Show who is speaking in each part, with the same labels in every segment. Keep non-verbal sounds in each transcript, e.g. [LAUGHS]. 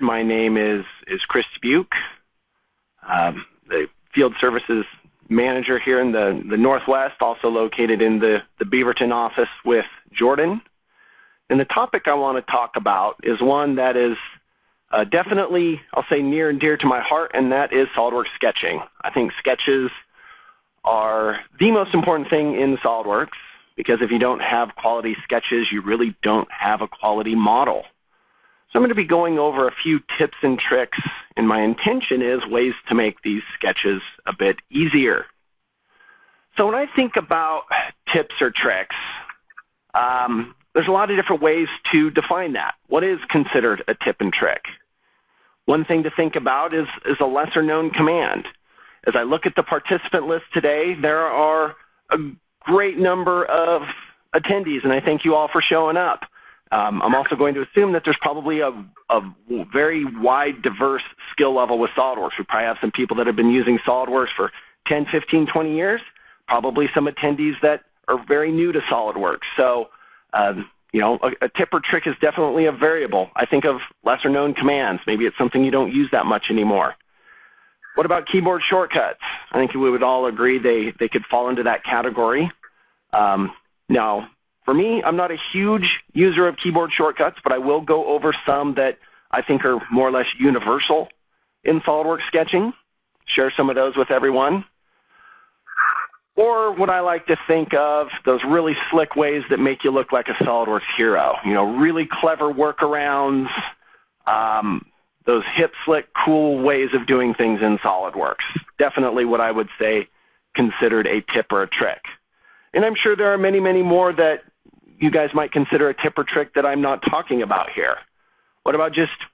Speaker 1: My name is, is Chris Buke, um, the Field Services Manager here in the, the Northwest, also located in the, the Beaverton office with Jordan. And the topic I want to talk about is one that is uh, definitely, I'll say, near and dear to my heart, and that is SOLIDWORKS sketching. I think sketches are the most important thing in SOLIDWORKS because if you don't have quality sketches, you really don't have a quality model. So I'm going to be going over a few tips and tricks, and my intention is ways to make these sketches a bit easier. So when I think about tips or tricks, um, there's a lot of different ways to define that. What is considered a tip and trick? One thing to think about is, is a lesser known command. As I look at the participant list today, there are a great number of attendees, and I thank you all for showing up. Um, I'm also going to assume that there's probably a, a, very wide, diverse skill level with SOLIDWORKS. We probably have some people that have been using SOLIDWORKS for 10, 15, 20 years, probably some attendees that are very new to SOLIDWORKS. So, um, you know, a, a tip or trick is definitely a variable. I think of lesser known commands. Maybe it's something you don't use that much anymore. What about keyboard shortcuts? I think we would all agree they, they could fall into that category. Um, now, for me, I'm not a huge user of keyboard shortcuts, but I will go over some that I think are more or less universal in SOLIDWORKS sketching, share some of those with everyone. Or what I like to think of, those really slick ways that make you look like a SOLIDWORKS hero. You know, really clever workarounds, um, those hip, slick, cool ways of doing things in SOLIDWORKS. Definitely what I would say considered a tip or a trick. And I'm sure there are many, many more that you guys might consider a tip or trick that I'm not talking about here. What about just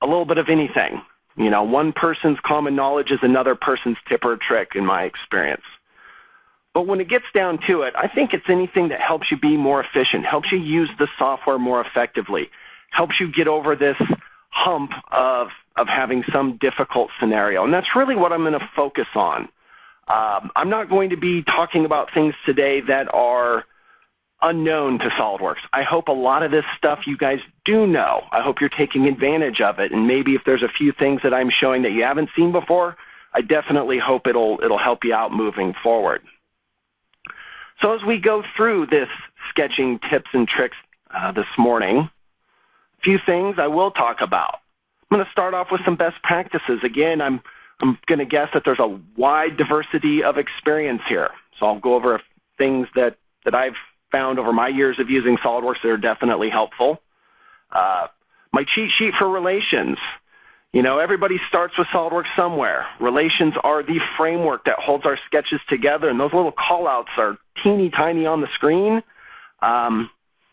Speaker 1: a little bit of anything? You know, one person's common knowledge is another person's tip or trick in my experience. But when it gets down to it, I think it's anything that helps you be more efficient, helps you use the software more effectively, helps you get over this hump of, of having some difficult scenario. And that's really what I'm going to focus on. Um, I'm not going to be talking about things today that are unknown to SOLIDWORKS. I hope a lot of this stuff you guys do know. I hope you're taking advantage of it. And maybe if there's a few things that I'm showing that you haven't seen before, I definitely hope it'll, it'll help you out moving forward. So as we go through this sketching tips and tricks uh, this morning, a few things I will talk about. I'm going to start off with some best practices. Again, I'm, I'm going to guess that there's a wide diversity of experience here. So I'll go over things that, that I've found over my years of using SOLIDWORKS that are definitely helpful. Uh, my cheat sheet for relations. You know, everybody starts with SOLIDWORKS somewhere. Relations are the framework that holds our sketches together, and those little callouts are teeny tiny on the screen. Um,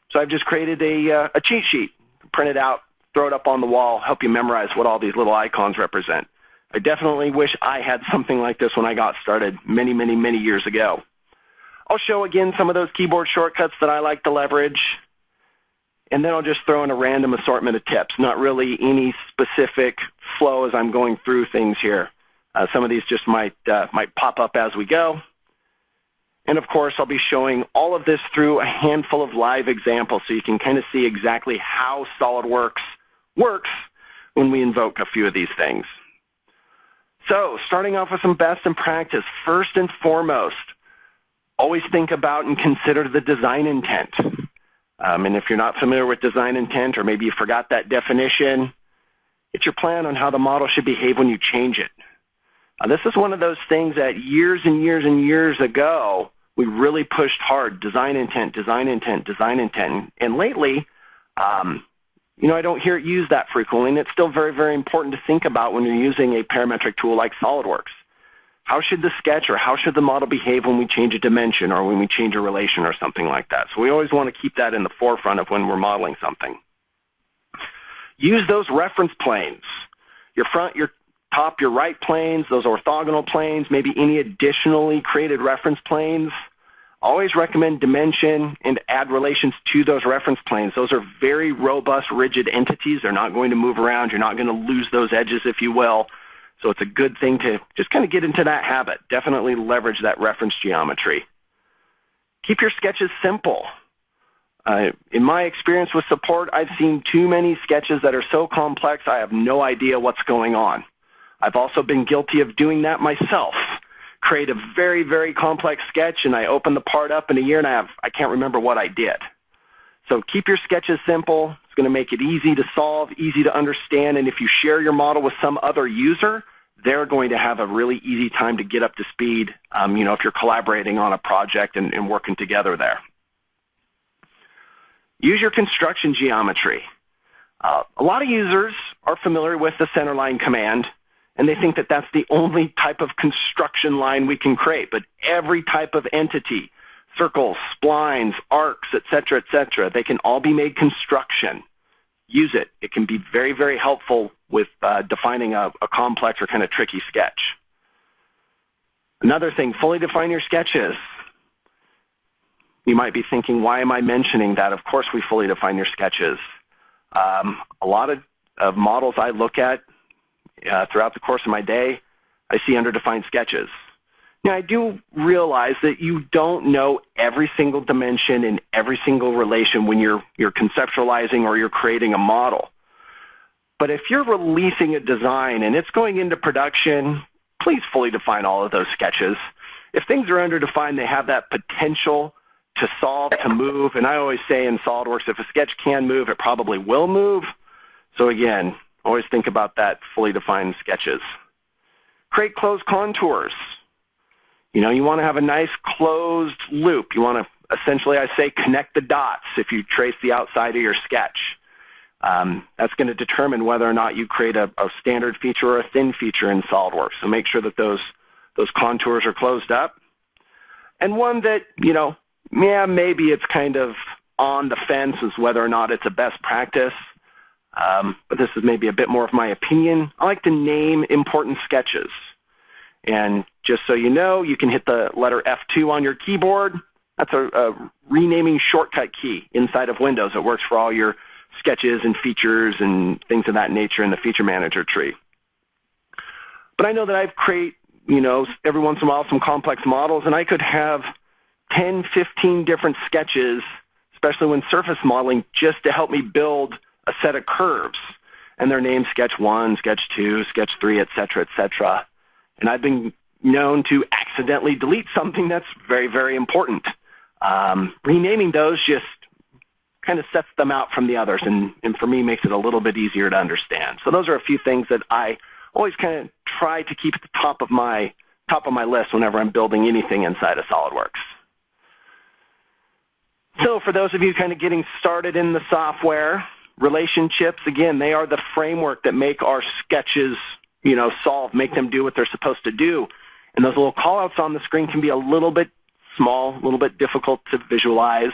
Speaker 1: so I've just created a, uh, a cheat sheet, print it out, throw it up on the wall, help you memorize what all these little icons represent. I definitely wish I had something like this when I got started many, many, many years ago. I'll show again some of those keyboard shortcuts that I like to leverage. And then I'll just throw in a random assortment of tips, not really any specific flow as I'm going through things here. Uh, some of these just might, uh, might pop up as we go. And of course, I'll be showing all of this through a handful of live examples so you can kind of see exactly how SOLIDWORKS works when we invoke a few of these things. So starting off with some best in practice, first and foremost, always think about and consider the design intent. Um, and if you're not familiar with design intent or maybe you forgot that definition, it's your plan on how the model should behave when you change it. Uh, this is one of those things that years and years and years ago, we really pushed hard, design intent, design intent, design intent. And lately, um, you know, I don't hear it used that frequently, and it's still very, very important to think about when you're using a parametric tool like SOLIDWORKS. How should the sketch or how should the model behave when we change a dimension or when we change a relation or something like that? So we always want to keep that in the forefront of when we're modeling something. Use those reference planes. Your front, your top, your right planes, those orthogonal planes, maybe any additionally created reference planes. Always recommend dimension and add relations to those reference planes. Those are very robust, rigid entities. They're not going to move around. You're not going to lose those edges, if you will. So it's a good thing to just kind of get into that habit. Definitely leverage that reference geometry. Keep your sketches simple. Uh, in my experience with support, I've seen too many sketches that are so complex I have no idea what's going on. I've also been guilty of doing that myself. Create a very, very complex sketch and I open the part up in a year and I, have, I can't remember what I did. So keep your sketches simple. It's going to make it easy to solve, easy to understand, and if you share your model with some other user, they're going to have a really easy time to get up to speed, um, you know, if you're collaborating on a project and, and working together there. Use your construction geometry. Uh, a lot of users are familiar with the centerline command, and they think that that's the only type of construction line we can create. But every type of entity, circles, splines, arcs, etc., etc., they can all be made construction. Use it. It can be very, very helpful with uh, defining a, a complex or kind of tricky sketch. Another thing, fully define your sketches. You might be thinking, why am I mentioning that? Of course we fully define your sketches. Um, a lot of, of, models I look at uh, throughout the course of my day, I see underdefined sketches. Now I do realize that you don't know every single dimension in every single relation when you're, you're conceptualizing or you're creating a model. But if you're releasing a design and it's going into production, please fully define all of those sketches. If things are underdefined, they have that potential to solve, to move. And I always say in SOLIDWORKS, if a sketch can move, it probably will move. So again, always think about that fully defined sketches. Create closed contours. You know, you want to have a nice closed loop. You want to, essentially, I say, connect the dots if you trace the outside of your sketch. Um, that's going to determine whether or not you create a, a standard feature or a thin feature in SOLIDWORKS. So make sure that those, those contours are closed up. And one that, you know, yeah, maybe it's kind of on the fence as whether or not it's a best practice. Um, but this is maybe a bit more of my opinion. I like to name important sketches. And just so you know, you can hit the letter F2 on your keyboard. That's a, a renaming shortcut key inside of Windows. It works for all your sketches and features and things of that nature in the feature manager tree. But I know that I've create, you know, every once in a while some complex models, and I could have 10, 15 different sketches, especially when surface modeling, just to help me build a set of curves. And they're named Sketch 1, Sketch 2, Sketch 3, et cetera, et cetera. And I've been known to accidentally delete something that's very, very important. Um, renaming those just kind of sets them out from the others and, and for me makes it a little bit easier to understand. So those are a few things that I always kind of try to keep at the top of my top of my list whenever I'm building anything inside of SOLIDWORKS. So for those of you kind of getting started in the software, relationships, again, they are the framework that make our sketches, you know, solve, make them do what they're supposed to do. And those little callouts on the screen can be a little bit small, a little bit difficult to visualize.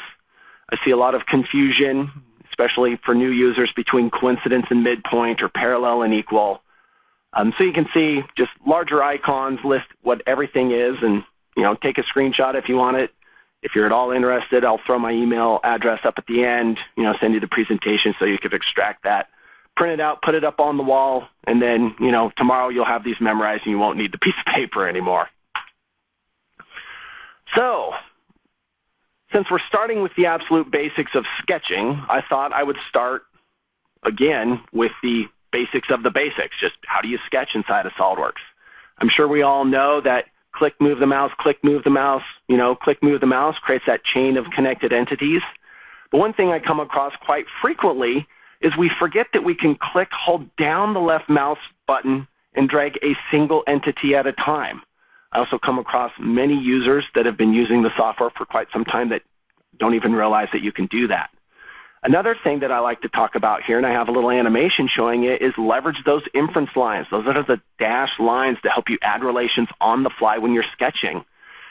Speaker 1: I see a lot of confusion, especially for new users, between coincidence and midpoint or parallel and equal. Um, so you can see just larger icons list what everything is and, you know, take a screenshot if you want it. If you're at all interested, I'll throw my email address up at the end, you know, send you the presentation so you can extract that, print it out, put it up on the wall, and then, you know, tomorrow you'll have these memorized and you won't need the piece of paper anymore. So, since we're starting with the absolute basics of sketching, I thought I would start, again, with the basics of the basics, just how do you sketch inside of SOLIDWORKS. I'm sure we all know that click, move the mouse, click, move the mouse, you know, click, move the mouse creates that chain of connected entities. But one thing I come across quite frequently is we forget that we can click, hold down the left mouse button, and drag a single entity at a time. I also come across many users that have been using the software for quite some time that don't even realize that you can do that. Another thing that I like to talk about here, and I have a little animation showing it, is leverage those inference lines. Those are the dashed lines to help you add relations on the fly when you're sketching.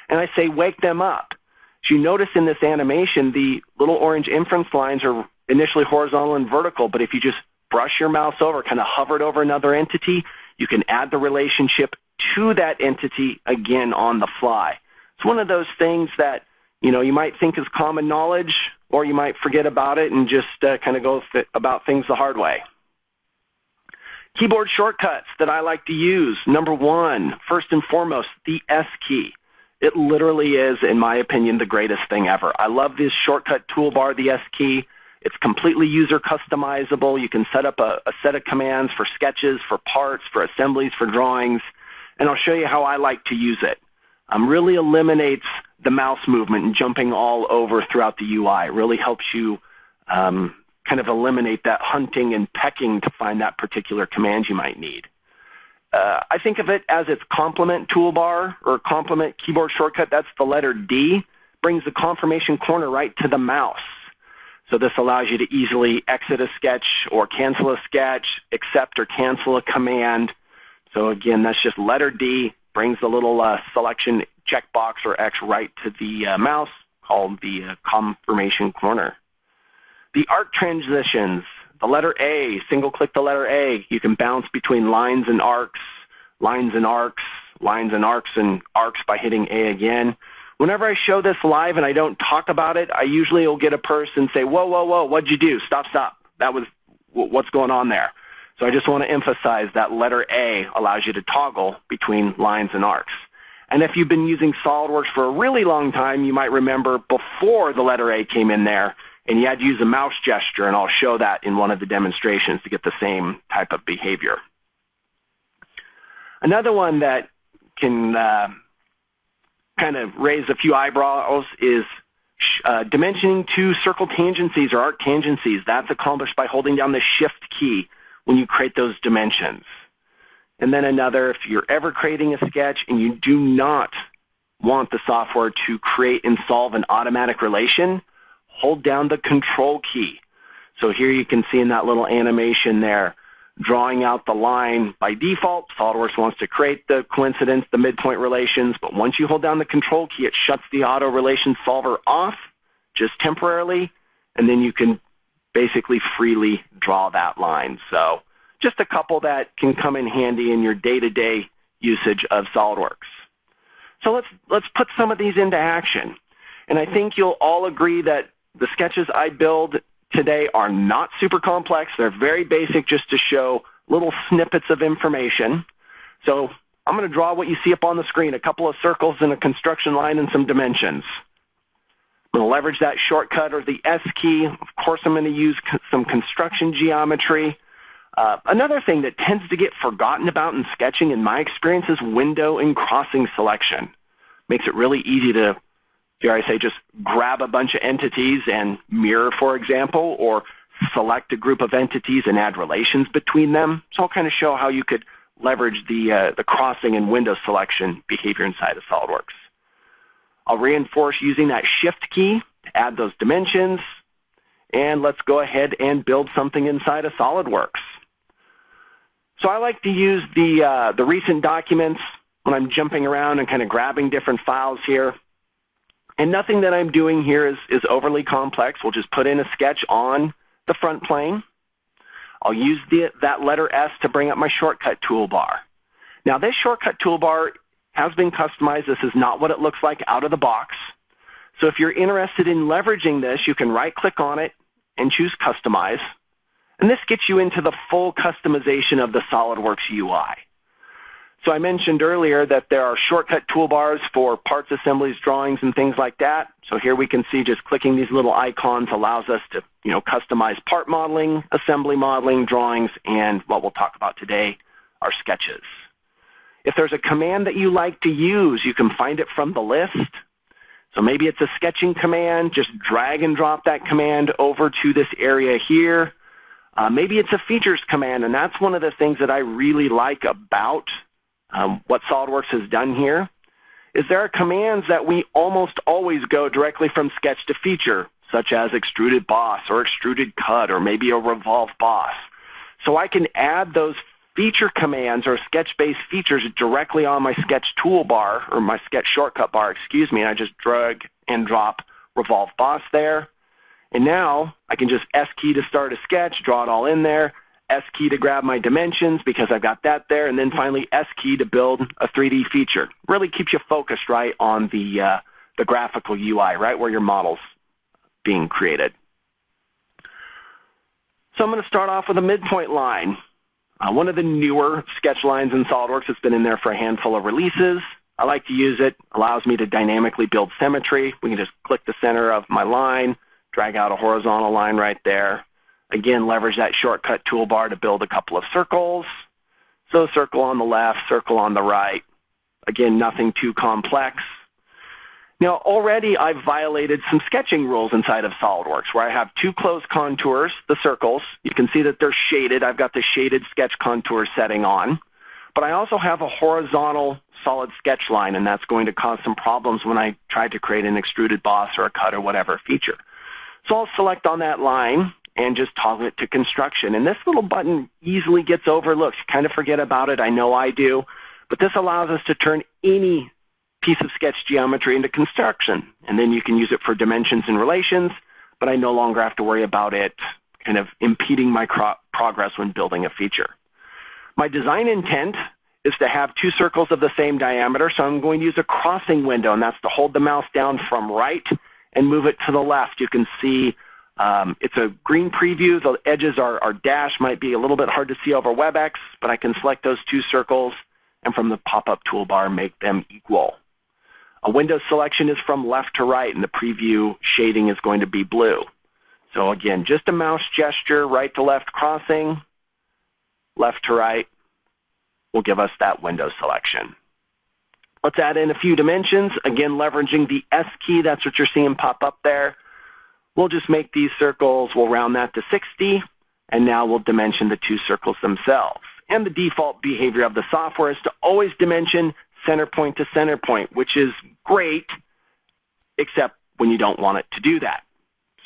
Speaker 1: And I say wake them up. As you notice in this animation, the little orange inference lines are initially horizontal and vertical, but if you just brush your mouse over, kind of hover it over another entity, you can add the relationship to that entity again on the fly. It's one of those things that you know you might think is common knowledge, or you might forget about it and just uh, kind of go th about things the hard way. Keyboard shortcuts that I like to use. Number one, first and foremost, the S key. It literally is, in my opinion, the greatest thing ever. I love this shortcut toolbar, the S key. It's completely user customizable. You can set up a, a, set of commands for sketches, for parts, for assemblies, for drawings, and I'll show you how I like to use it. Um, really eliminates the mouse movement and jumping all over throughout the UI. It really helps you um, kind of eliminate that hunting and pecking to find that particular command you might need. Uh, I think of it as its complement toolbar or complement keyboard shortcut. That's the letter D. Brings the confirmation corner right to the mouse. So this allows you to easily exit a sketch or cancel a sketch, accept or cancel a command. So again, that's just letter D, brings the little uh, selection checkbox or X right to the uh, mouse called the uh, confirmation corner. The arc transitions, the letter A, single click the letter A. You can bounce between lines and arcs, lines and arcs, lines and arcs and arcs by hitting A again. Whenever I show this live and I don't talk about it, I usually will get a person and say, whoa, whoa, whoa, what'd you do? Stop, stop. That was what's going on there. So I just want to emphasize that letter A allows you to toggle between lines and arcs. And if you've been using SOLIDWORKS for a really long time, you might remember before the letter A came in there, and you had to use a mouse gesture, and I'll show that in one of the demonstrations to get the same type of behavior. Another one that can uh, kind of raise a few eyebrows is uh, dimensioning to circle tangencies or arc tangencies. That's accomplished by holding down the Shift key when you create those dimensions. And then another, if you're ever creating a sketch and you do not want the software to create and solve an automatic relation, hold down the Control key. So here you can see in that little animation there, drawing out the line by default. SOLIDWORKS wants to create the coincidence, the midpoint relations, but once you hold down the control key, it shuts the auto relation solver off just temporarily, and then you can basically freely draw that line. So just a couple that can come in handy in your day-to-day -day usage of SOLIDWORKS. So let's, let's put some of these into action. And I think you'll all agree that the sketches I build today are not super complex. They're very basic just to show little snippets of information. So I'm going to draw what you see up on the screen, a couple of circles and a construction line and some dimensions. I'm going to leverage that shortcut or the S key. Of course, I'm going to use some construction geometry. Uh, another thing that tends to get forgotten about in sketching, in my experience, is window and crossing selection. Makes it really easy to dare I say, just grab a bunch of entities and mirror, for example, or select a group of entities and add relations between them. So I'll kind of show how you could leverage the, uh, the crossing and window selection behavior inside of SOLIDWORKS. I'll reinforce using that Shift key to add those dimensions. And let's go ahead and build something inside of SOLIDWORKS. So I like to use the, uh, the recent documents when I'm jumping around and kind of grabbing different files here. And nothing that I'm doing here is, is overly complex. We'll just put in a sketch on the front plane. I'll use the, that letter S to bring up my shortcut toolbar. Now this shortcut toolbar has been customized. This is not what it looks like out of the box. So if you're interested in leveraging this, you can right-click on it and choose Customize. And this gets you into the full customization of the SOLIDWORKS UI. So I mentioned earlier that there are shortcut toolbars for parts assemblies, drawings, and things like that. So here we can see just clicking these little icons allows us to you know, customize part modeling, assembly modeling, drawings, and what we'll talk about today are sketches. If there's a command that you like to use, you can find it from the list. So maybe it's a sketching command. Just drag and drop that command over to this area here. Uh, maybe it's a features command, and that's one of the things that I really like about um, what SOLIDWORKS has done here is there are commands that we almost always go directly from sketch to feature, such as extruded boss or extruded cut or maybe a revolve boss. So I can add those feature commands or sketch-based features directly on my sketch toolbar or my sketch shortcut bar, excuse me, and I just drag and drop revolve boss there. And now I can just S key to start a sketch, draw it all in there, S key to grab my dimensions because I've got that there, and then finally S key to build a 3D feature. Really keeps you focused right on the, uh, the graphical UI, right where your model's being created. So I'm going to start off with a midpoint line. Uh, one of the newer sketch lines in SOLIDWORKS that's been in there for a handful of releases. I like to use it. allows me to dynamically build symmetry. We can just click the center of my line, drag out a horizontal line right there. Again, leverage that shortcut toolbar to build a couple of circles. So circle on the left, circle on the right. Again, nothing too complex. Now, already I've violated some sketching rules inside of SOLIDWORKS where I have two closed contours, the circles. You can see that they're shaded. I've got the shaded sketch contour setting on. But I also have a horizontal solid sketch line, and that's going to cause some problems when I try to create an extruded boss or a cut or whatever feature. So I'll select on that line and just toggle it to construction. And this little button easily gets overlooked. You kind of forget about it. I know I do. But this allows us to turn any piece of sketch geometry into construction. And then you can use it for dimensions and relations, but I no longer have to worry about it kind of impeding my progress when building a feature. My design intent is to have two circles of the same diameter, so I'm going to use a crossing window, and that's to hold the mouse down from right and move it to the left. You can see um, it's a green preview. The edges are, are dashed, might be a little bit hard to see over WebEx, but I can select those two circles and from the pop-up toolbar make them equal. A window selection is from left to right, and the preview shading is going to be blue. So again, just a mouse gesture, right to left crossing, left to right will give us that window selection. Let's add in a few dimensions. Again, leveraging the S key, that's what you're seeing pop up there. We'll just make these circles, we'll round that to 60, and now we'll dimension the two circles themselves. And the default behavior of the software is to always dimension center point to center point, which is great, except when you don't want it to do that.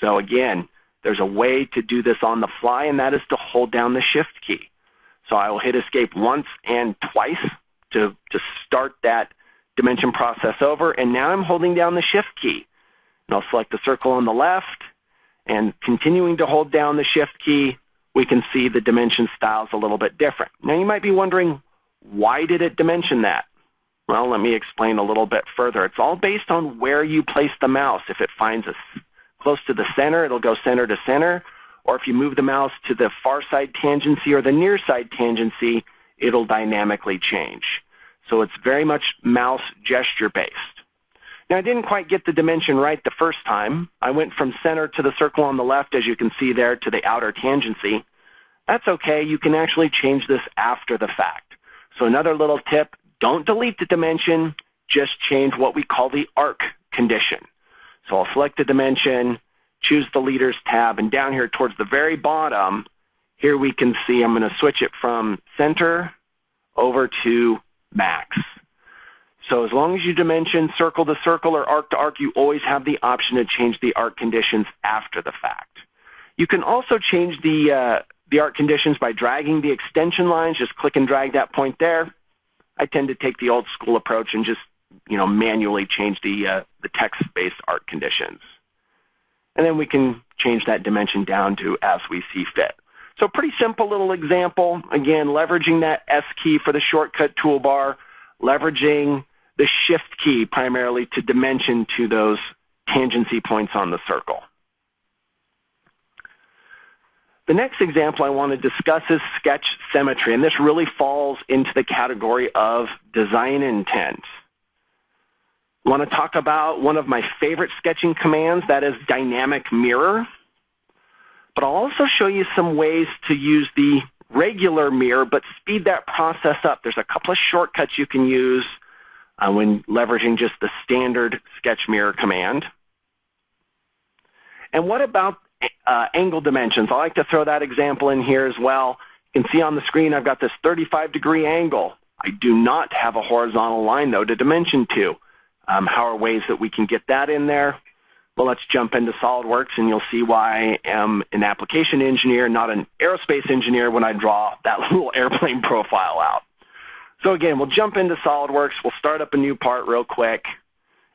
Speaker 1: So again, there's a way to do this on the fly, and that is to hold down the Shift key. So I will hit Escape once and twice to, to start that dimension process over, and now I'm holding down the Shift key. And I'll select the circle on the left, and continuing to hold down the Shift key, we can see the dimension styles a little bit different. Now you might be wondering, why did it dimension that? Well, let me explain a little bit further. It's all based on where you place the mouse. If it finds us close to the center, it'll go center to center. Or if you move the mouse to the far side tangency or the near side tangency, it'll dynamically change. So it's very much mouse gesture based. Now I didn't quite get the dimension right the first time. I went from center to the circle on the left, as you can see there, to the outer tangency. That's okay. You can actually change this after the fact. So another little tip, don't delete the dimension, just change what we call the arc condition. So I'll select the dimension, choose the leaders tab, and down here towards the very bottom, here we can see I'm going to switch it from center over to max. So as long as you dimension circle to circle or arc to arc, you always have the option to change the arc conditions after the fact. You can also change the, uh, the arc conditions by dragging the extension lines. Just click and drag that point there. I tend to take the old school approach and just you know, manually change the, uh, the text-based arc conditions. And then we can change that dimension down to as we see fit. So pretty simple little example. Again, leveraging that S key for the shortcut toolbar, leveraging the shift key primarily to dimension to those tangency points on the circle. The next example I want to discuss is sketch symmetry, and this really falls into the category of design intent. I want to talk about one of my favorite sketching commands, that is dynamic mirror. But I'll also show you some ways to use the regular mirror, but speed that process up. There's a couple of shortcuts you can use uh, when leveraging just the standard sketch mirror command. And what about uh, angle dimensions. I like to throw that example in here as well. You can see on the screen I've got this 35 degree angle. I do not have a horizontal line though to dimension to. Um, how are ways that we can get that in there? Well, let's jump into SOLIDWORKS and you'll see why I am an application engineer, not an aerospace engineer when I draw that [LAUGHS] little airplane profile out. So again, we'll jump into SOLIDWORKS. We'll start up a new part real quick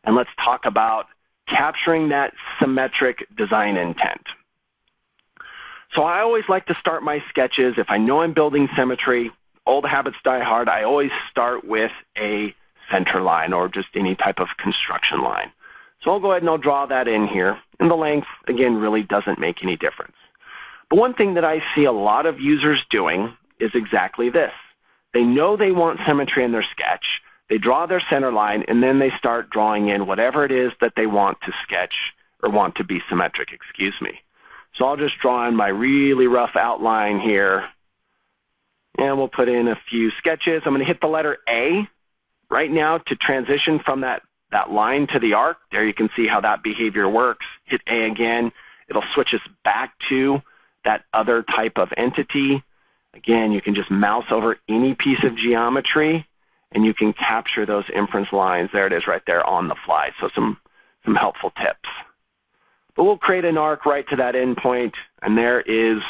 Speaker 1: and let's talk about capturing that symmetric design intent. So I always like to start my sketches, if I know I'm building symmetry, old habits die hard, I always start with a center line or just any type of construction line. So I'll go ahead and I'll draw that in here. And the length, again, really doesn't make any difference. But one thing that I see a lot of users doing is exactly this. They know they want symmetry in their sketch. they draw their center line, and then they start drawing in whatever it is that they want to sketch or want to be symmetric, excuse me. So I'll just draw in my really rough outline here. And we'll put in a few sketches. I'm going to hit the letter A right now to transition from that, that line to the arc. There you can see how that behavior works. Hit A again. It'll switch us back to that other type of entity. Again, you can just mouse over any piece of geometry and you can capture those inference lines. There it is right there on the fly. So some, some helpful tips. But we'll create an arc right to that endpoint, and there is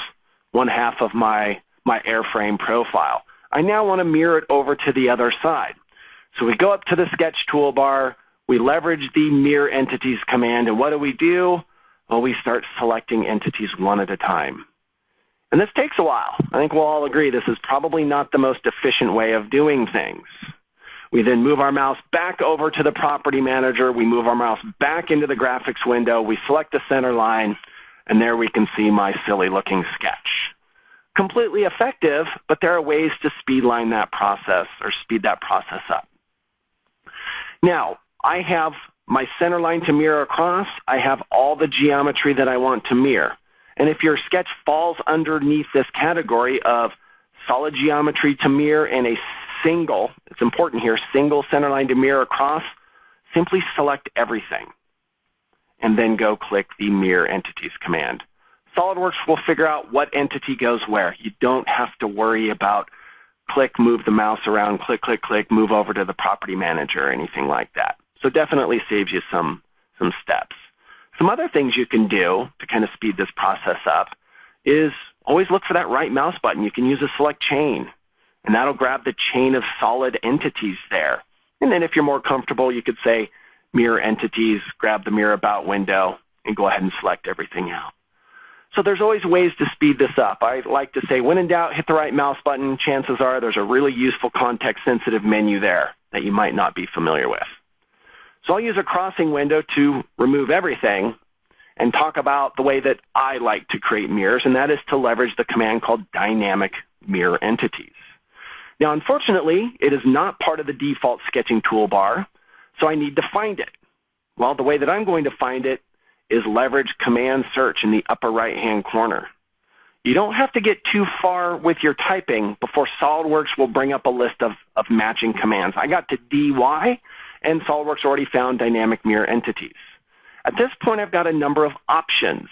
Speaker 1: one half of my, my airframe profile. I now want to mirror it over to the other side. So we go up to the sketch toolbar, we leverage the mirror entities command, and what do we do? Well, we start selecting entities one at a time. And this takes a while. I think we'll all agree this is probably not the most efficient way of doing things. We then move our mouse back over to the property manager. We move our mouse back into the graphics window. We select the center line, and there we can see my silly looking sketch. Completely effective, but there are ways to speedline that process or speed that process up. Now, I have my center line to mirror across. I have all the geometry that I want to mirror. And if your sketch falls underneath this category of solid geometry to mirror and a single, it's important here, single centerline to mirror across, simply select everything and then go click the Mirror Entities command. SOLIDWORKS will figure out what entity goes where. You don't have to worry about click, move the mouse around, click, click, click, move over to the property manager or anything like that. So definitely saves you some, some steps. Some other things you can do to kind of speed this process up is always look for that right mouse button. You can use a select chain, and that'll grab the chain of solid entities there. And then if you're more comfortable, you could say mirror entities, grab the mirror about window, and go ahead and select everything out. So there's always ways to speed this up. I like to say, when in doubt, hit the right mouse button. Chances are there's a really useful context-sensitive menu there that you might not be familiar with. So I'll use a crossing window to remove everything and talk about the way that I like to create mirrors, and that is to leverage the command called dynamic mirror entities. Now, unfortunately, it is not part of the default sketching toolbar, so I need to find it. Well, the way that I'm going to find it is leverage command search in the upper right-hand corner. You don't have to get too far with your typing before SOLIDWORKS will bring up a list of, of matching commands. I got to DY, and SOLIDWORKS already found dynamic mirror entities. At this point, I've got a number of options.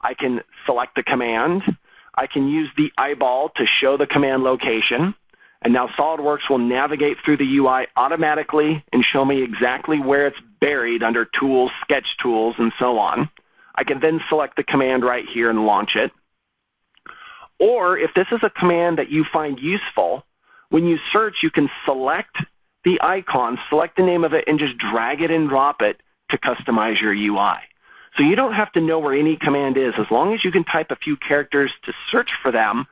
Speaker 1: I can select the command. I can use the eyeball to show the command location. And now SOLIDWORKS will navigate through the UI automatically and show me exactly where it's buried under Tools, Sketch Tools, and so on. I can then select the command right here and launch it. Or if this is a command that you find useful, when you search, you can select the icon, select the name of it, and just drag it and drop it to customize your UI. So you don't have to know where any command is. As long as you can type a few characters to search for them,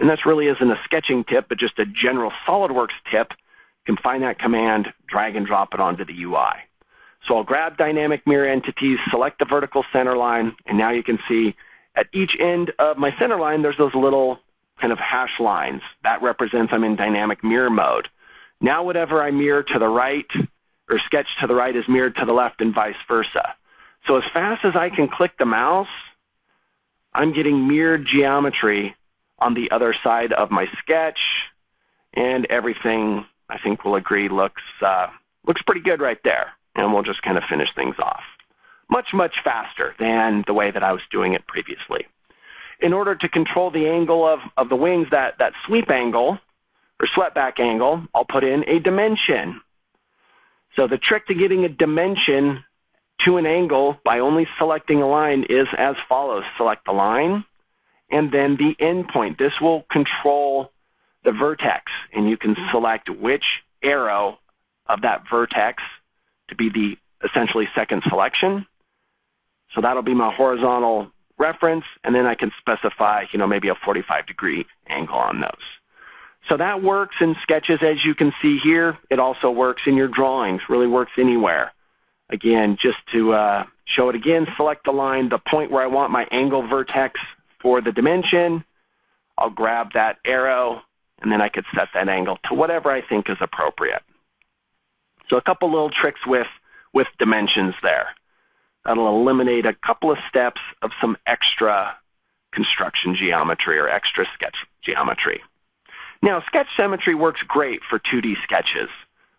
Speaker 1: and this really isn't a sketching tip, but just a general SOLIDWORKS tip, you can find that command, drag and drop it onto the UI. So I'll grab dynamic mirror entities, select the vertical center line, and now you can see at each end of my center line, there's those little kind of hash lines. That represents I'm in dynamic mirror mode. Now whatever I mirror to the right or sketch to the right is mirrored to the left and vice versa. So as fast as I can click the mouse, I'm getting mirrored geometry on the other side of my sketch, and everything, I think we'll agree, looks, uh, looks pretty good right there. And we'll just kind of finish things off. Much, much faster than the way that I was doing it previously. In order to control the angle of, of the wings, that, that sweep angle, or swept back angle, I'll put in a dimension. So the trick to getting a dimension to an angle by only selecting a line is as follows. Select the line and then the endpoint. This will control the vertex, and you can select which arrow of that vertex to be the essentially second selection. So that'll be my horizontal reference, and then I can specify, you know, maybe a 45 degree angle on those. So that works in sketches as you can see here. It also works in your drawings, really works anywhere. Again, just to uh, show it again, select the line, the point where I want my angle vertex for the dimension. I'll grab that arrow, and then I could set that angle to whatever I think is appropriate. So a couple little tricks with, with dimensions there. That'll eliminate a couple of steps of some extra construction geometry or extra sketch geometry. Now, sketch symmetry works great for 2D sketches,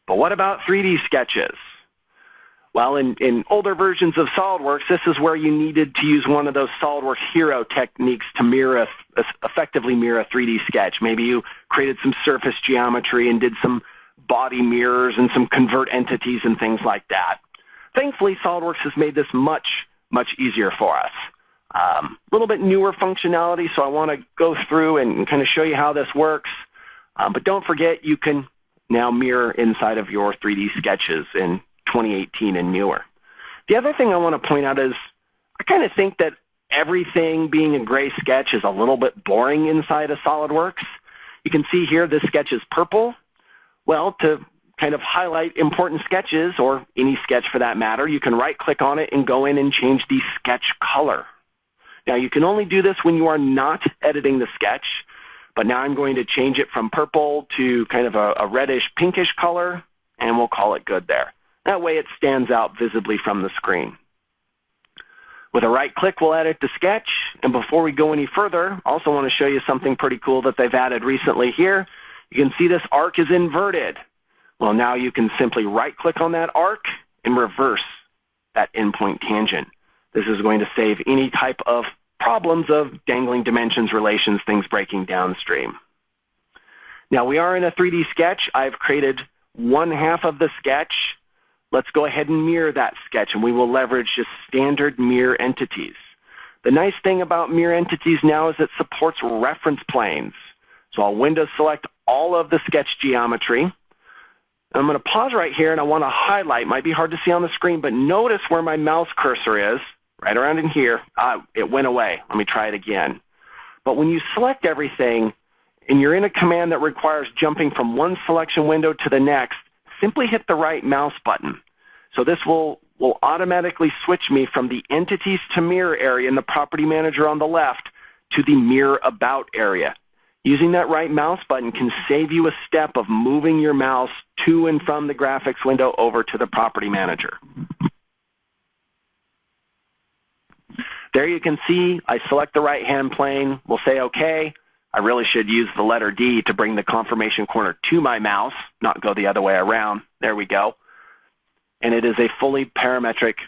Speaker 1: but what about 3D sketches? Well, in, in older versions of SOLIDWORKS, this is where you needed to use one of those SOLIDWORKS hero techniques to mirror, effectively mirror a 3D sketch. Maybe you created some surface geometry and did some body mirrors and some convert entities and things like that. Thankfully, SOLIDWORKS has made this much, much easier for us. A um, little bit newer functionality, so I want to go through and kind of show you how this works. Um, but don't forget, you can now mirror inside of your 3D sketches in 2018 and newer. The other thing I want to point out is I kind of think that everything being a gray sketch is a little bit boring inside of SOLIDWORKS. You can see here this sketch is purple. Well, to kind of highlight important sketches, or any sketch for that matter, you can right-click on it and go in and change the sketch color. Now, you can only do this when you are not editing the sketch, but now I'm going to change it from purple to kind of a, a reddish pinkish color, and we'll call it good there. That way it stands out visibly from the screen. With a right click, we'll edit the sketch. And before we go any further, I also want to show you something pretty cool that they've added recently here. You can see this arc is inverted. Well, now you can simply right click on that arc and reverse that endpoint tangent. This is going to save any type of problems of dangling dimensions, relations, things breaking downstream. Now we are in a 3D sketch. I've created one half of the sketch Let's go ahead and mirror that sketch, and we will leverage just standard mirror entities. The nice thing about mirror entities now is it supports reference planes. So I'll window select all of the sketch geometry. I'm going to pause right here, and I want to highlight. Might be hard to see on the screen, but notice where my mouse cursor is, right around in here. Uh, it went away. Let me try it again. But when you select everything, and you're in a command that requires jumping from one selection window to the next, simply hit the right mouse button. So this will, will automatically switch me from the entities to mirror area in the property manager on the left to the mirror about area. Using that right mouse button can save you a step of moving your mouse to and from the graphics window over to the property manager. There you can see I select the right-hand plane. We'll say OK. I really should use the letter D to bring the confirmation corner to my mouse, not go the other way around. There we go and it is a fully parametric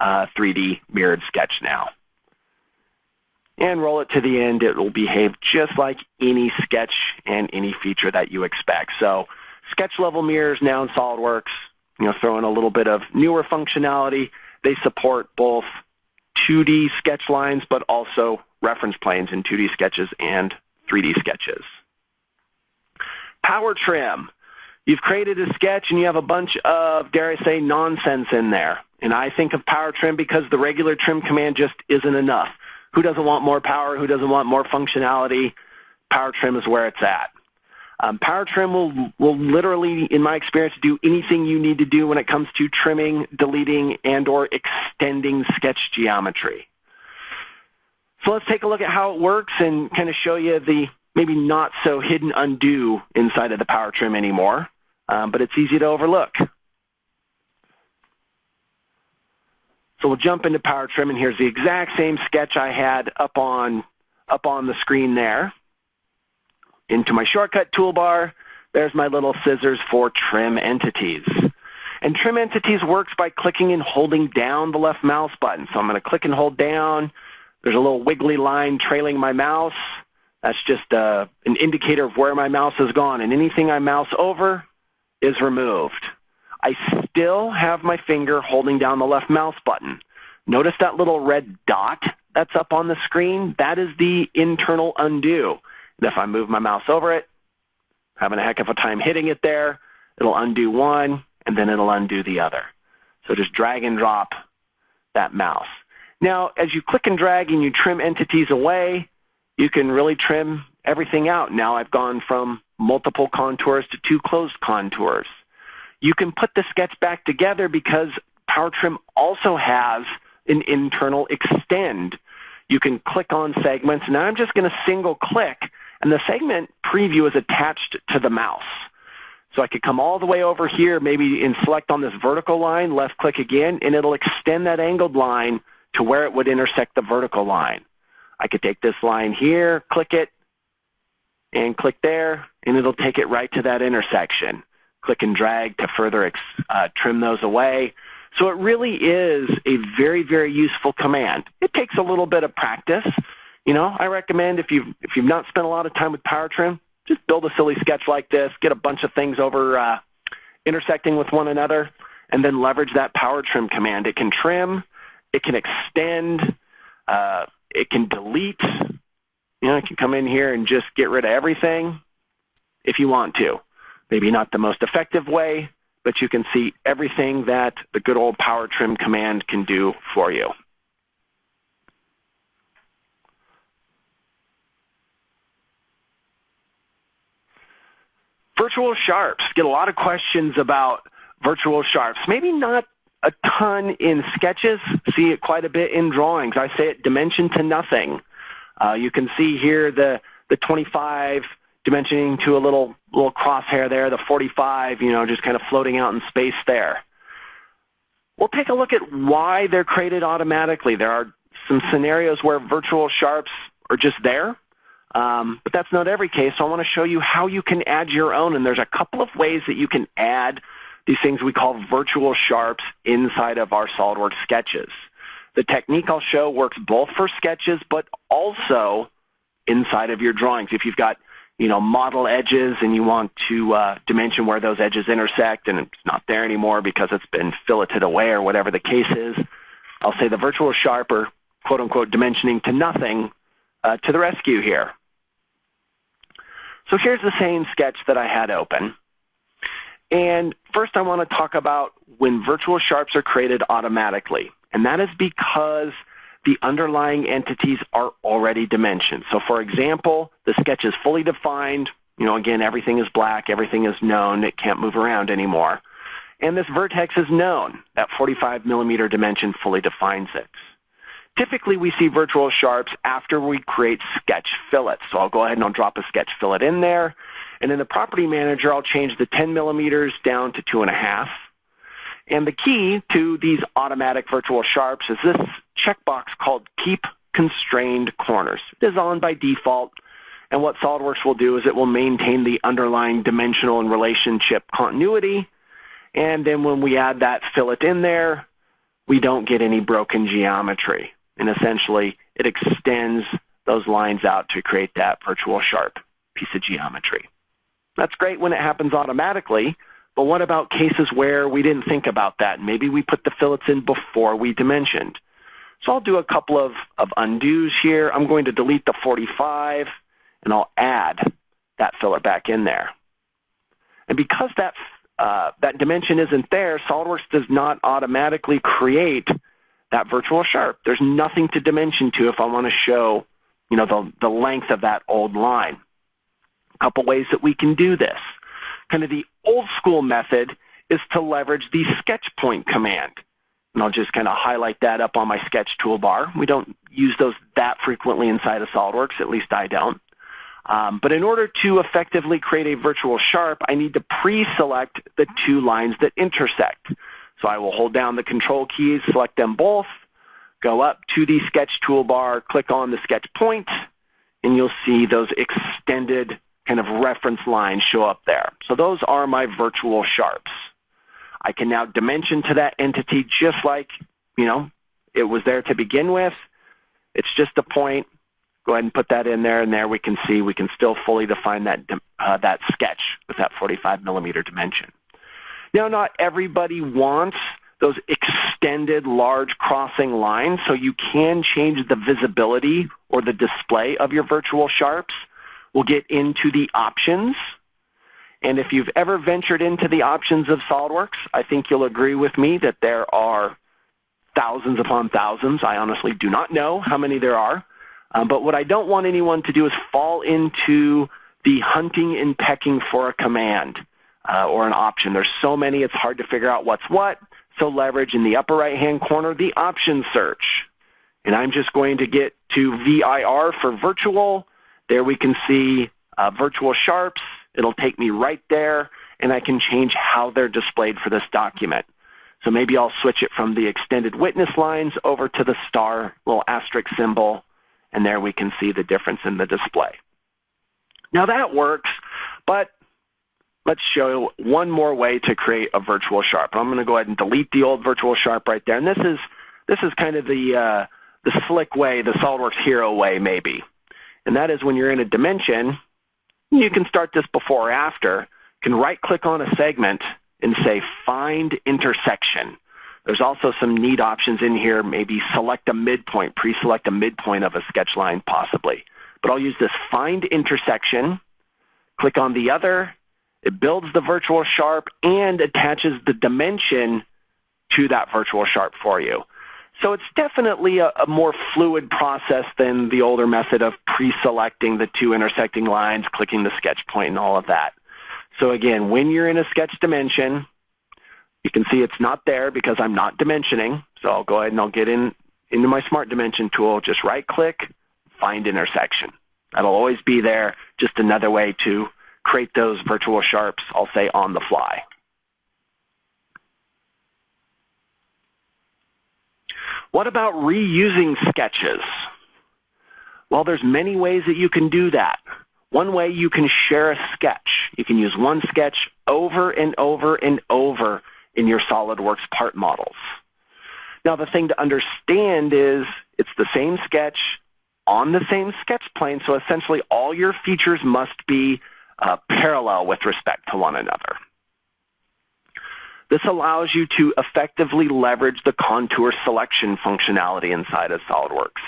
Speaker 1: uh, 3D mirrored sketch now. And roll it to the end. It will behave just like any sketch and any feature that you expect. So sketch level mirrors now in SOLIDWORKS, you know, throw in a little bit of newer functionality. They support both 2D sketch lines, but also reference planes in 2D sketches and 3D sketches. Power trim. You've created a sketch and you have a bunch of, dare I say, nonsense in there. And I think of power trim because the regular trim command just isn't enough. Who doesn't want more power? Who doesn't want more functionality? Power trim is where it's at. Um, power trim will, will literally, in my experience, do anything you need to do when it comes to trimming, deleting, and or extending sketch geometry. So let's take a look at how it works and kind of show you the maybe not so hidden undo inside of the power trim anymore um, but it's easy to overlook. So we'll jump into Power Trim, and here's the exact same sketch I had up on, up on the screen there. Into my shortcut toolbar, there's my little scissors for Trim Entities. And Trim Entities works by clicking and holding down the left mouse button. So I'm going to click and hold down. There's a little wiggly line trailing my mouse. That's just uh, an indicator of where my mouse has gone. And anything I mouse over, is removed. I still have my finger holding down the left mouse button. Notice that little red dot that's up on the screen? That is the internal undo. If I move my mouse over it, having a heck of a time hitting it there, it'll undo one, and then it'll undo the other. So just drag and drop that mouse. Now, as you click and drag and you trim entities away, you can really trim everything out. Now I've gone from multiple contours to two closed contours. You can put the sketch back together because PowerTrim also has an internal extend. You can click on segments. Now I'm just going to single click, and the segment preview is attached to the mouse. So I could come all the way over here, maybe and select on this vertical line, left click again, and it'll extend that angled line to where it would intersect the vertical line. I could take this line here, click it, and click there, and it'll take it right to that intersection. Click and drag to further uh, trim those away. So it really is a very, very useful command. It takes a little bit of practice. You know, I recommend if you've, if you've not spent a lot of time with power trim, just build a silly sketch like this, get a bunch of things over uh, intersecting with one another, and then leverage that power trim command. It can trim, it can extend, uh, it can delete. You know, it can come in here and just get rid of everything if you want to. Maybe not the most effective way, but you can see everything that the good old power trim command can do for you. Virtual sharps. Get a lot of questions about virtual sharps. Maybe not a ton in sketches. See it quite a bit in drawings. I say it dimension to nothing. Uh, you can see here the, the 25 dimensioning to a little little crosshair there, the 45, you know, just kind of floating out in space there. We'll take a look at why they're created automatically. There are some scenarios where virtual sharps are just there, um, but that's not every case. So I want to show you how you can add your own, and there's a couple of ways that you can add these things we call virtual sharps inside of our SOLIDWORKS sketches. The technique I'll show works both for sketches, but also inside of your drawings. If you've got you know, model edges and you want to uh, dimension where those edges intersect and it's not there anymore because it's been filleted away or whatever the case is, I'll say the virtual sharp or quote-unquote dimensioning to nothing uh, to the rescue here. So here's the same sketch that I had open. And first I want to talk about when virtual sharps are created automatically. And that is because the underlying entities are already dimensioned. So for example, the sketch is fully defined. You know, again, everything is black, everything is known, it can't move around anymore. And this vertex is known. That 45 millimeter dimension fully defines it. Typically, we see virtual sharps after we create sketch fillets. So I'll go ahead and I'll drop a sketch fillet in there. And in the property manager, I'll change the 10 millimeters down to 2.5. And the key to these automatic virtual sharps is this checkbox called Keep Constrained Corners. It is on by default. And what SOLIDWORKS will do is it will maintain the underlying dimensional and relationship continuity. And then when we add that fillet in there, we don't get any broken geometry. And essentially, it extends those lines out to create that virtual sharp piece of geometry. That's great when it happens automatically, but what about cases where we didn't think about that? Maybe we put the fillets in before we dimensioned. So I'll do a couple of, of undos here. I'm going to delete the 45, and I'll add that fillet back in there. And because that, uh, that dimension isn't there, SOLIDWORKS does not automatically create that virtual sharp. There's nothing to dimension to if I want to show you know, the, the length of that old line. A couple ways that we can do this. Kind of the old school method is to leverage the sketch point command. And I'll just kind of highlight that up on my sketch toolbar. We don't use those that frequently inside of SOLIDWORKS, at least I don't. Um, but in order to effectively create a virtual sharp, I need to pre-select the two lines that intersect. So I will hold down the control keys, select them both, go up to the sketch toolbar, click on the sketch point, and you'll see those extended kind of reference lines show up there. So those are my virtual sharps. I can now dimension to that entity just like, you know, it was there to begin with. It's just a point. Go ahead and put that in there, and there we can see we can still fully define that, uh, that sketch with that 45 millimeter dimension. Now, not everybody wants those extended large crossing lines, so you can change the visibility or the display of your virtual sharps. We'll get into the options. And if you've ever ventured into the options of SOLIDWORKS, I think you'll agree with me that there are thousands upon thousands. I honestly do not know how many there are. Um, but what I don't want anyone to do is fall into the hunting and pecking for a command uh, or an option. There's so many, it's hard to figure out what's what. So leverage in the upper right-hand corner the option search. And I'm just going to get to VIR for virtual. There we can see uh, virtual sharps. It'll take me right there. and I can change how they're displayed for this document. So maybe I'll switch it from the extended witness lines over to the star, little asterisk symbol, and there we can see the difference in the display. Now that works, but let's show one more way to create a virtual sharp. I'm going to go ahead and delete the old virtual sharp right there. And this is this is kind of the uh, the slick way, the SOLIDWORKS hero way maybe. And that is when you're in a dimension, you can start this before or after, you can right-click on a segment and say Find Intersection. There's also some neat options in here, maybe select a midpoint, pre-select a midpoint of a sketch line possibly. But I'll use this Find Intersection, click on the other, it builds the virtual sharp and attaches the dimension to that virtual sharp for you. So it's definitely a, a, more fluid process than the older method of pre-selecting the two intersecting lines, clicking the sketch point, and all of that. So again, when you're in a sketch dimension, you can see it's not there because I'm not dimensioning. So I'll go ahead and I'll get in into my Smart Dimension tool, just right-click, find intersection. That'll always be there, just another way to create those virtual sharps, I'll say, on the fly. What about reusing sketches? Well, there's many ways that you can do that. One way you can share a sketch. You can use one sketch over and over and over in your SOLIDWORKS part models. Now, the thing to understand is it's the same sketch on the same sketch plane, so essentially all your features must be uh, parallel with respect to one another. This allows you to effectively leverage the contour selection functionality inside of SOLIDWORKS.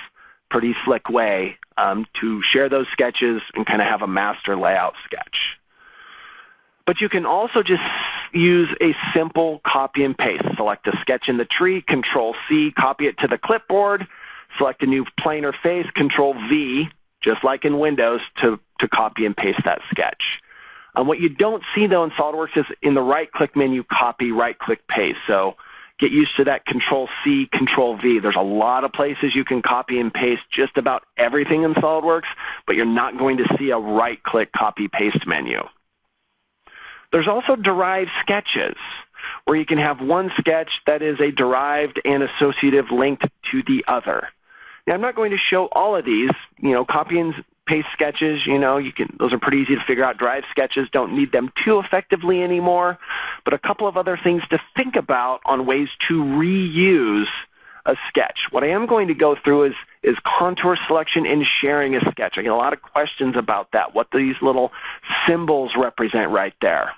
Speaker 1: Pretty slick way um, to share those sketches and kind of have a master layout sketch. But you can also just use a simple copy and paste. Select a sketch in the tree, Control C, copy it to the clipboard, select a new plane or face, Control V, just like in Windows, to, to copy and paste that sketch. Um, what you don't see, though, in SOLIDWORKS is in the right-click menu, copy, right-click, paste. So get used to that Control-C, Control-V. There's a lot of places you can copy and paste just about everything in SOLIDWORKS, but you're not going to see a right-click copy-paste menu. There's also derived sketches where you can have one sketch that is a derived and associative linked to the other. Now, I'm not going to show all of these. You know, copy and paste sketches, you know, you can those are pretty easy to figure out. Drive sketches don't need them too effectively anymore. But a couple of other things to think about on ways to reuse a sketch. What I am going to go through is, is contour selection and sharing a sketch. I get a lot of questions about that, what these little symbols represent right there.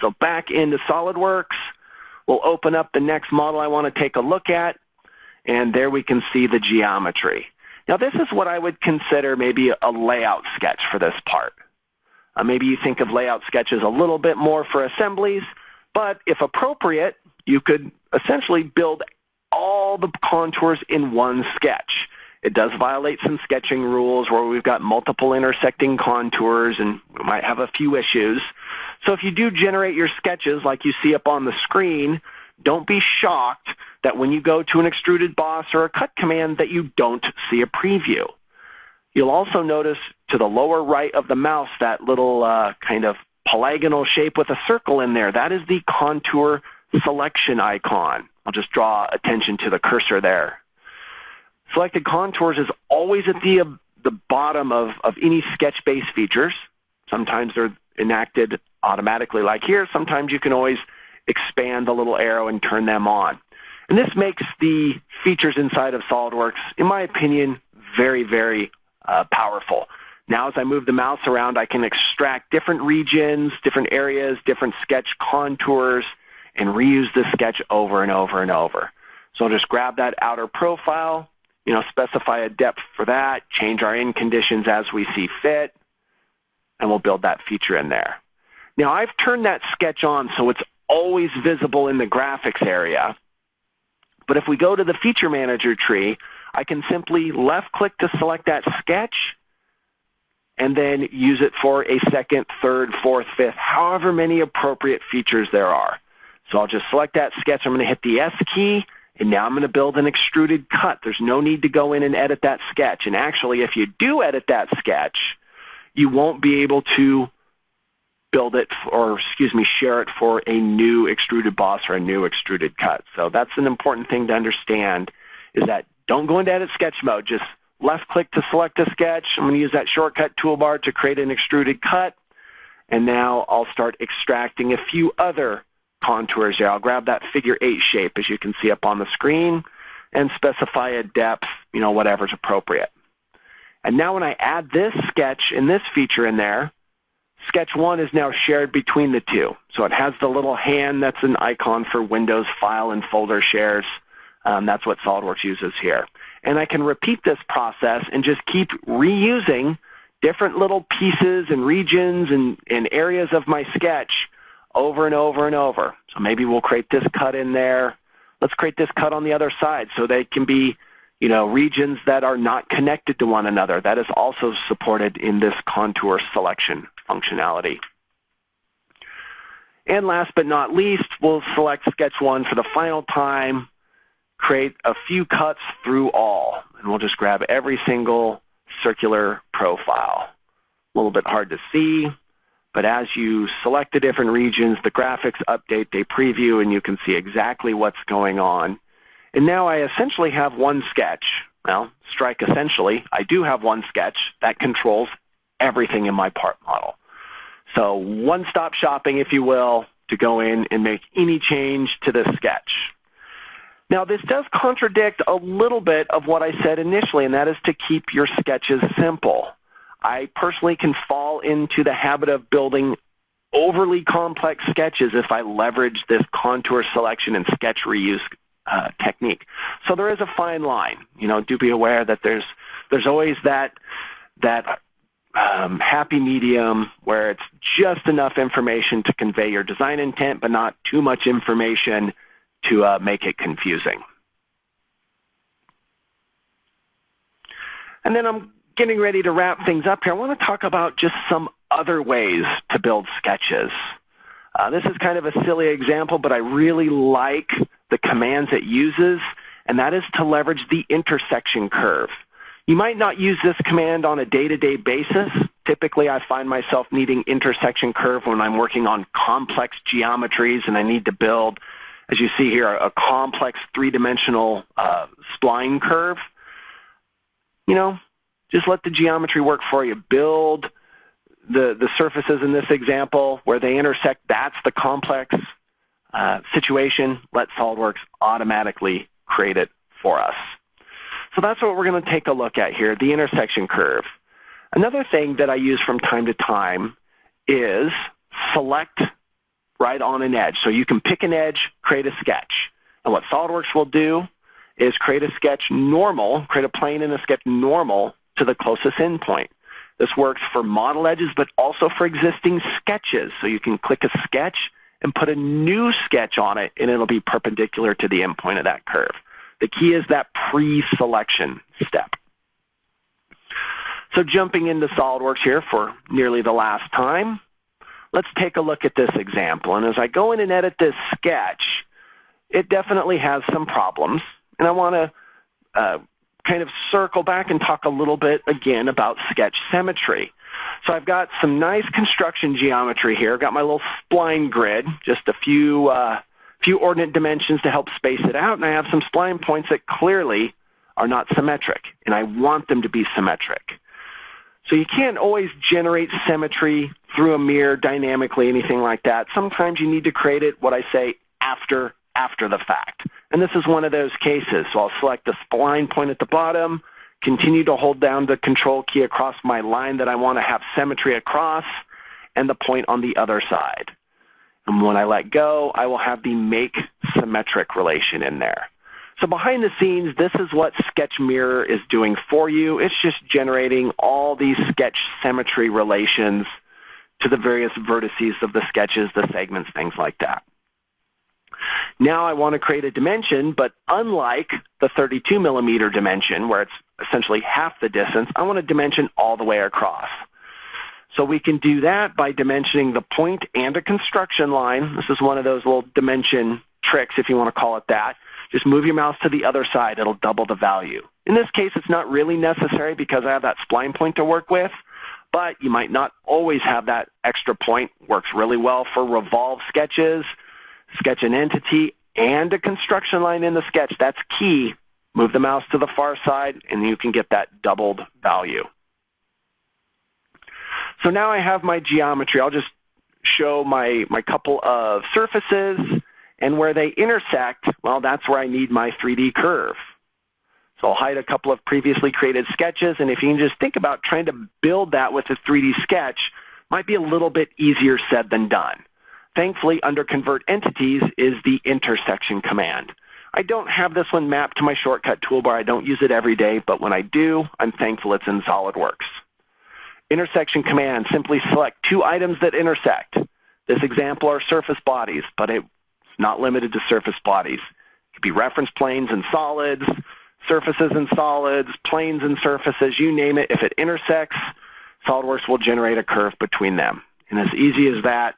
Speaker 1: So back into SOLIDWORKS, we'll open up the next model I want to take a look at, and there we can see the geometry. Now this is what I would consider maybe a layout sketch for this part. Uh, maybe you think of layout sketches a little bit more for assemblies, but if appropriate, you could essentially build all the contours in one sketch. It does violate some sketching rules where we've got multiple intersecting contours and we might have a few issues. So if you do generate your sketches like you see up on the screen, don't be shocked that when you go to an extruded boss or a cut command that you don't see a preview. You'll also notice to the lower right of the mouse that little uh, kind of polygonal shape with a circle in there. That is the contour selection icon. I'll just draw attention to the cursor there. Selected contours is always at the, uh, the bottom of, of any sketch-based features. Sometimes they're enacted automatically like here. Sometimes you can always expand the little arrow and turn them on. And this makes the features inside of SOLIDWORKS, in my opinion, very, very uh, powerful. Now as I move the mouse around, I can extract different regions, different areas, different sketch contours, and reuse this sketch over and over and over. So I'll just grab that outer profile, you know, specify a depth for that, change our end conditions as we see fit, and we'll build that feature in there. Now I've turned that sketch on so it's always visible in the graphics area. But if we go to the feature manager tree, I can simply left click to select that sketch and then use it for a second, third, fourth, fifth, however many appropriate features there are. So I'll just select that sketch. I'm going to hit the S key, and now I'm going to build an extruded cut. There's no need to go in and edit that sketch. And actually, if you do edit that sketch, you won't be able to build it, or excuse me, share it for a new extruded boss or a new extruded cut. So that's an important thing to understand is that don't go into edit sketch mode. Just left click to select a sketch. I'm going to use that shortcut toolbar to create an extruded cut. And now I'll start extracting a few other contours here. I'll grab that figure eight shape as you can see up on the screen and specify a depth, you know, whatever's appropriate. And now when I add this sketch and this feature in there, Sketch 1 is now shared between the two. So it has the little hand that's an icon for Windows file and folder shares. Um, that's what SOLIDWORKS uses here. And I can repeat this process and just keep reusing different little pieces and regions and, and areas of my sketch over and over and over. So maybe we'll create this cut in there. Let's create this cut on the other side so they can be you know, regions that are not connected to one another. That is also supported in this contour selection functionality. And last but not least, we'll select Sketch 1 for the final time, create a few cuts through all, and we'll just grab every single circular profile. A little bit hard to see, but as you select the different regions, the graphics update, they preview, and you can see exactly what's going on. And now I essentially have one sketch. Well, strike essentially, I do have one sketch that controls everything in my part model. So one-stop shopping, if you will, to go in and make any change to the sketch. Now, this does contradict a little bit of what I said initially, and that is to keep your sketches simple. I personally can fall into the habit of building overly complex sketches if I leverage this contour selection and sketch reuse uh, technique. So there is a fine line. You know, do be aware that there's there's always that that um, happy medium where it's just enough information to convey your design intent, but not too much information to uh, make it confusing. And then I'm getting ready to wrap things up here. I want to talk about just some other ways to build sketches. Uh, this is kind of a silly example, but I really like the commands it uses, and that is to leverage the intersection curve. You might not use this command on a day-to-day -day basis. Typically, I find myself needing intersection curve when I'm working on complex geometries and I need to build, as you see here, a complex three-dimensional uh, spline curve. You know, just let the geometry work for you. Build the, the surfaces in this example where they intersect. That's the complex uh, situation. Let SOLIDWORKS automatically create it for us. So that's what we're going to take a look at here, the intersection curve. Another thing that I use from time to time is select right on an edge. So you can pick an edge, create a sketch. And what SOLIDWORKS will do is create a sketch normal, create a plane and a sketch normal to the closest endpoint. This works for model edges, but also for existing sketches. So you can click a sketch and put a new sketch on it, and it'll be perpendicular to the endpoint of that curve. The key is that pre-selection step. So jumping into SOLIDWORKS here for nearly the last time, let's take a look at this example. And as I go in and edit this sketch, it definitely has some problems. And I want to uh, kind of circle back and talk a little bit again about sketch symmetry. So I've got some nice construction geometry here. I've got my little spline grid, just a few uh, few ordinate dimensions to help space it out, and I have some spline points that clearly are not symmetric, and I want them to be symmetric. So you can't always generate symmetry through a mirror dynamically, anything like that. Sometimes you need to create it, what I say, after, after the fact. And this is one of those cases. So I'll select the spline point at the bottom, continue to hold down the control key across my line that I want to have symmetry across, and the point on the other side. And when I let go, I will have the make symmetric relation in there. So behind the scenes, this is what Sketch Mirror is doing for you. It's just generating all these sketch symmetry relations to the various vertices of the sketches, the segments, things like that. Now I want to create a dimension, but unlike the 32 millimeter dimension, where it's essentially half the distance, I want a dimension all the way across. So we can do that by dimensioning the point and a construction line. This is one of those little dimension tricks, if you want to call it that. Just move your mouse to the other side. It'll double the value. In this case, it's not really necessary because I have that spline point to work with, but you might not always have that extra point. Works really well for revolve sketches, sketch an entity, and a construction line in the sketch. That's key. Move the mouse to the far side, and you can get that doubled value. So now I have my geometry. I'll just show my, my couple of surfaces, and where they intersect, well, that's where I need my 3D curve. So I'll hide a couple of previously created sketches, and if you can just think about trying to build that with a 3D sketch, might be a little bit easier said than done. Thankfully, under Convert Entities is the intersection command. I don't have this one mapped to my shortcut toolbar. I don't use it every day, but when I do, I'm thankful it's in SOLIDWORKS. Intersection command, simply select two items that intersect. This example are surface bodies, but it's not limited to surface bodies. It could be reference planes and solids, surfaces and solids, planes and surfaces, you name it. If it intersects, SOLIDWORKS will generate a curve between them. And as easy as that,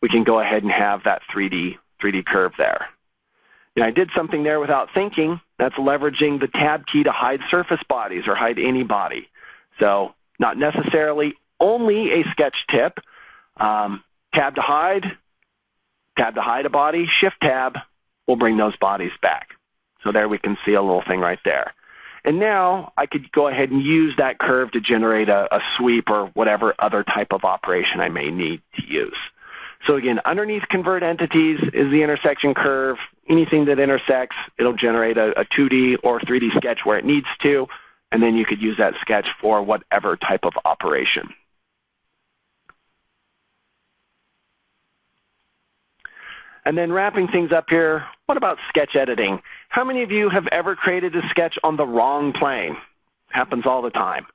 Speaker 1: we can go ahead and have that 3D, 3D curve there. And I did something there without thinking. That's leveraging the tab key to hide surface bodies or hide any body. So not necessarily only a sketch tip. Um, tab to hide, tab to hide a body, shift tab will bring those bodies back. So there we can see a little thing right there. And now I could go ahead and use that curve to generate a, a sweep or whatever other type of operation I may need to use. So again, underneath convert entities is the intersection curve. Anything that intersects, it'll generate a, a 2D or 3D sketch where it needs to and then you could use that sketch for whatever type of operation. And then wrapping things up here, what about sketch editing? How many of you have ever created a sketch on the wrong plane? Happens all the time.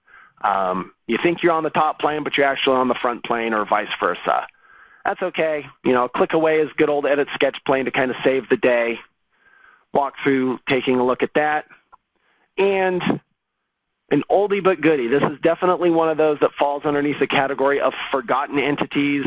Speaker 1: Um, you think you're on the top plane, but you're actually on the front plane or vice versa. That's okay. You know, click away is good old edit sketch plane to kind of save the day. Walk through taking a look at that. And an oldie but goodie. This is definitely one of those that falls underneath the category of forgotten entities,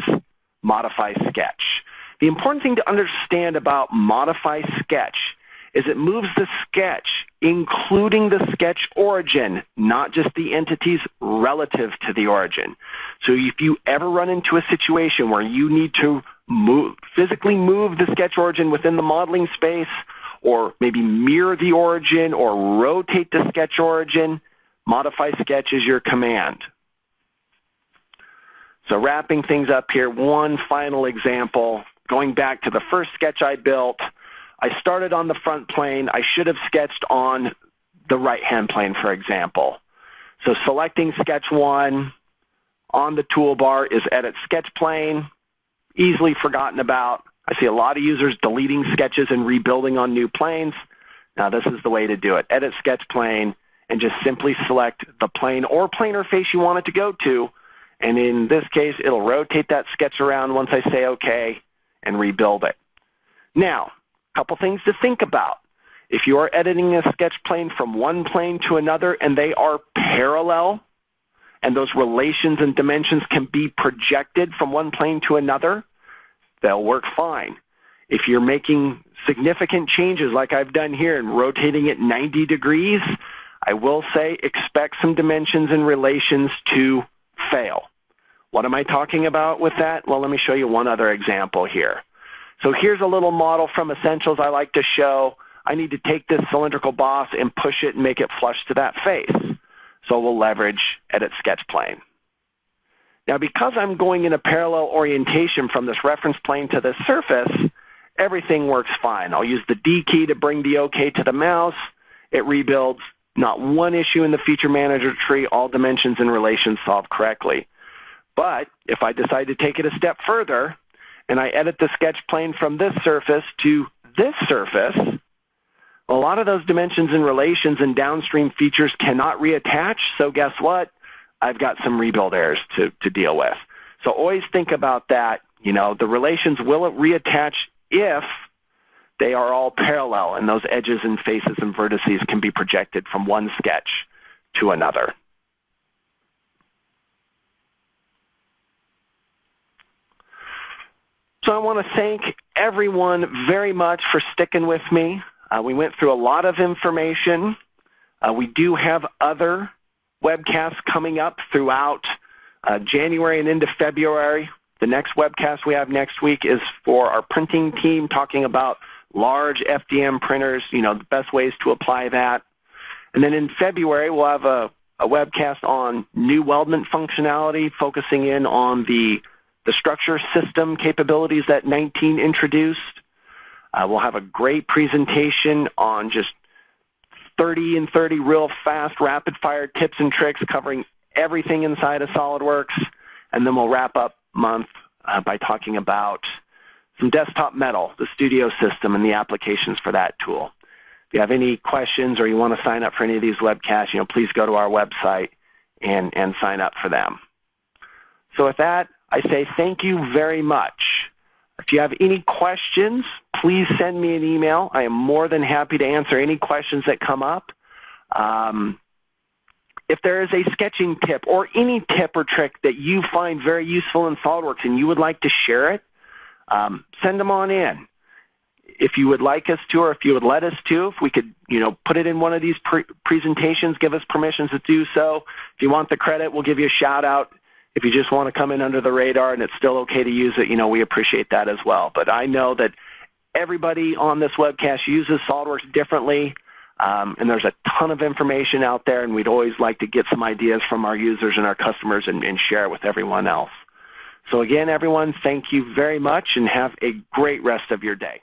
Speaker 1: modify sketch. The important thing to understand about modify sketch is it moves the sketch, including the sketch origin, not just the entities relative to the origin. So if you ever run into a situation where you need to move, physically move the sketch origin within the modeling space, or maybe mirror the origin or rotate the sketch origin, Modify sketch is your command. So wrapping things up here, one final example. Going back to the first sketch I built, I started on the front plane. I should have sketched on the right-hand plane, for example. So selecting sketch one on the toolbar is edit sketch plane, easily forgotten about. I see a lot of users deleting sketches and rebuilding on new planes. Now this is the way to do it. Edit sketch plane, and just simply select the plane or planar face you want it to go to. And in this case, it'll rotate that sketch around once I say OK and rebuild it. Now, a couple things to think about. If you are editing a sketch plane from one plane to another and they are parallel, and those relations and dimensions can be projected from one plane to another, they'll work fine. If you're making significant changes like I've done here and rotating it 90 degrees, I will say expect some dimensions and relations to fail. What am I talking about with that? Well, let me show you one other example here. So here's a little model from Essentials I like to show. I need to take this cylindrical boss and push it and make it flush to that face. So we'll leverage Edit Sketch Plane. Now because I'm going in a parallel orientation from this reference plane to this surface, everything works fine. I'll use the D key to bring the OK to the mouse. It rebuilds not one issue in the feature manager tree, all dimensions and relations solved correctly. But if I decide to take it a step further and I edit the sketch plane from this surface to this surface, a lot of those dimensions and relations and downstream features cannot reattach. So guess what? I've got some rebuild errors to, to deal with. So always think about that. You know, the relations will reattach if they are all parallel, and those edges and faces and vertices can be projected from one sketch to another. So I want to thank everyone very much for sticking with me. Uh, we went through a lot of information. Uh, we do have other webcasts coming up throughout Uh, January and into February, the next webcast we have next week is for our printing team talking about large FDM printers, you know, the best ways to apply that. And then in February, we'll have a, a webcast on new weldment functionality, focusing in on the, the structure system capabilities that 19 introduced. Uh, we'll have a great presentation on just 30 and 30 real fast, rapid-fire tips and tricks covering everything inside of SOLIDWORKS. And then we'll wrap up month uh, by talking about some desktop metal, the studio system, and the applications for that tool. If you have any questions or you want to sign up for any of these webcasts, you know, please go to our website and, and sign up for them. So with that, I say thank you very much. If you have any questions, please send me an email. I am more than happy to answer any questions that come up. Um, if there is a sketching tip or any tip or trick that you find very useful in SOLIDWORKS and you would like to share it, um, send them on in if you would like us to or if you would let us to, if we could, you know, put it in one of these pre presentations, give us permission to do so. If you want the credit, we'll give you a shout out. If you just want to come in under the radar and it's still okay to use it, you know, we appreciate that as well. But I know that everybody on this webcast uses SOLIDWORKS differently, um, and there's a ton of information out there, and we'd always like to get some ideas from our users and our customers and, and share it with everyone else. So again, everyone, thank you very much, and have a great rest of your day.